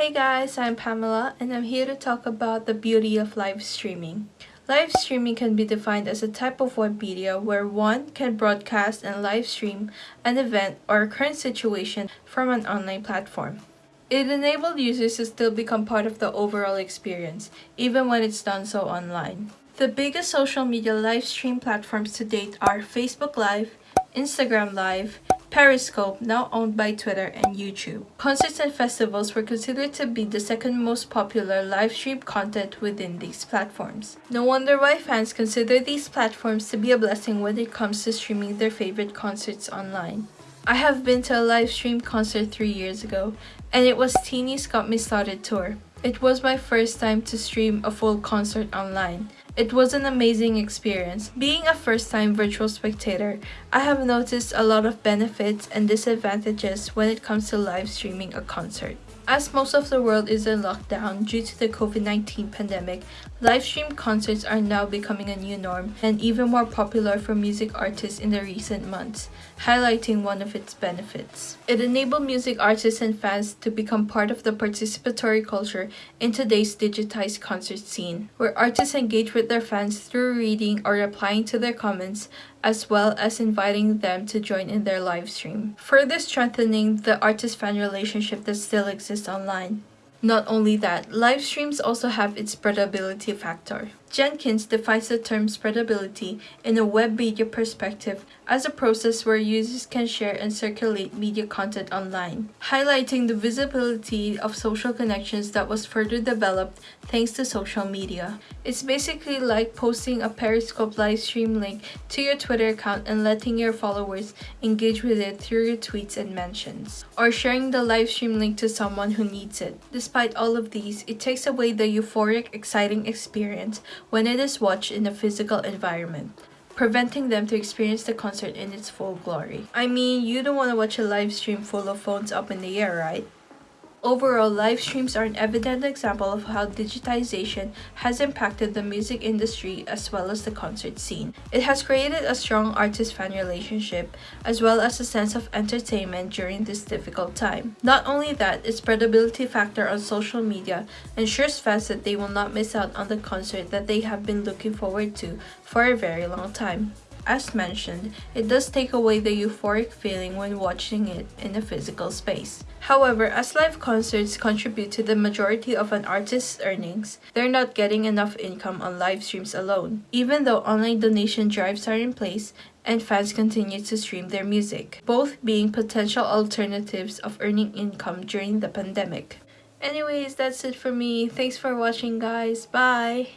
Hey guys, I'm Pamela and I'm here to talk about the beauty of live streaming. Live streaming can be defined as a type of web media where one can broadcast and live stream an event or a current situation from an online platform. It enabled users to still become part of the overall experience, even when it's done so online. The biggest social media live stream platforms to date are Facebook Live, Instagram Live, Periscope, now owned by Twitter and YouTube. Concerts and festivals were considered to be the second most popular live stream content within these platforms. No wonder why fans consider these platforms to be a blessing when it comes to streaming their favorite concerts online. I have been to a live stream concert three years ago, and it was Tini's Got Me Started tour. It was my first time to stream a full concert online. It was an amazing experience. Being a first-time virtual spectator, I have noticed a lot of benefits and disadvantages when it comes to live streaming a concert. As most of the world is in lockdown due to the COVID-19 pandemic, live stream concerts are now becoming a new norm and even more popular for music artists in the recent months, highlighting one of its benefits. It enabled music artists and fans to become part of the participatory culture in today's digitized concert scene, where artists engage with their fans through reading or replying to their comments, as well as inviting them to join in their live stream, further strengthening the artist-fan relationship that still exists online. Not only that, live streams also have its spreadability factor. Jenkins defines the term spreadability in a web media perspective as a process where users can share and circulate media content online, highlighting the visibility of social connections that was further developed thanks to social media. It's basically like posting a Periscope live stream link to your Twitter account and letting your followers engage with it through your tweets and mentions, or sharing the live stream link to someone who needs it. Despite all of these, it takes away the euphoric, exciting experience when it is watched in a physical environment, preventing them to experience the concert in its full glory. I mean, you don't want to watch a live stream full of phones up in the air, right? Overall, live streams are an evident example of how digitization has impacted the music industry as well as the concert scene. It has created a strong artist-fan relationship as well as a sense of entertainment during this difficult time. Not only that, its spreadability factor on social media ensures fans that they will not miss out on the concert that they have been looking forward to for a very long time. As mentioned, it does take away the euphoric feeling when watching it in a physical space. However, as live concerts contribute to the majority of an artist's earnings, they're not getting enough income on live streams alone, even though online donation drives are in place and fans continue to stream their music, both being potential alternatives of earning income during the pandemic. Anyways, that's it for me. Thanks for watching guys. Bye!